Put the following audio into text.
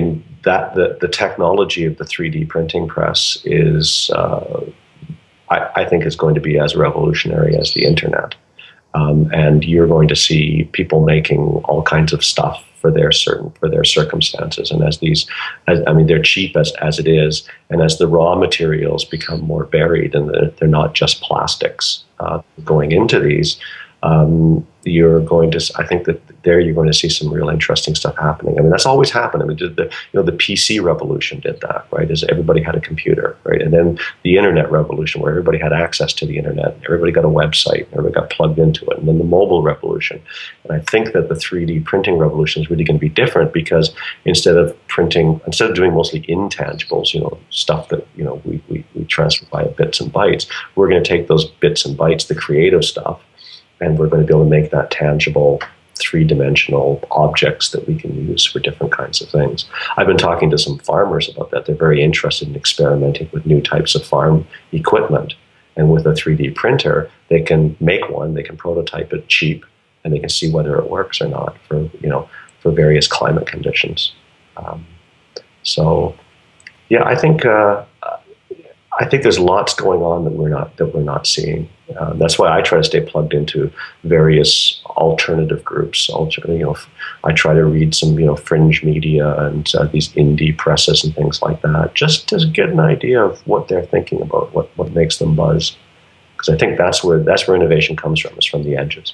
mean, that the, the technology of the 3D printing press is, uh, I, I, think, is going to be as revolutionary as the internet. Um, and you're going to see people making all kinds of stuff for their certain for their circumstances. And as these, as, I mean, they're cheap as as it is, and as the raw materials become more varied and they're, they're not just plastics uh, going into these, um, you're going to, I think that there you're going to see some real interesting stuff happening. I mean, that's always happened. I mean, the, you know, the PC revolution did that, right? Is everybody had a computer, right? And then the internet revolution, where everybody had access to the internet, everybody got a website, everybody got plugged into it. And then the mobile revolution. And I think that the 3D printing revolution is really going to be different because instead of printing, instead of doing mostly intangibles, you know, stuff that, you know, we, we, we transfer via bits and bytes, we're going to take those bits and bytes, the creative stuff, and we're going to be able to make that tangible three-dimensional objects that we can use for different kinds of things. I've been talking to some farmers about that. They're very interested in experimenting with new types of farm equipment. And with a 3D printer, they can make one, they can prototype it cheap, and they can see whether it works or not for, you know, for various climate conditions. Um, so, yeah, I think uh, I think there's lots going on that we're not that we're not seeing. Uh, that's why I try to stay plugged into various alternative groups. Alter, you know, I try to read some you know fringe media and uh, these indie presses and things like that, just to get an idea of what they're thinking about, what what makes them buzz. Because I think that's where that's where innovation comes from, is from the edges.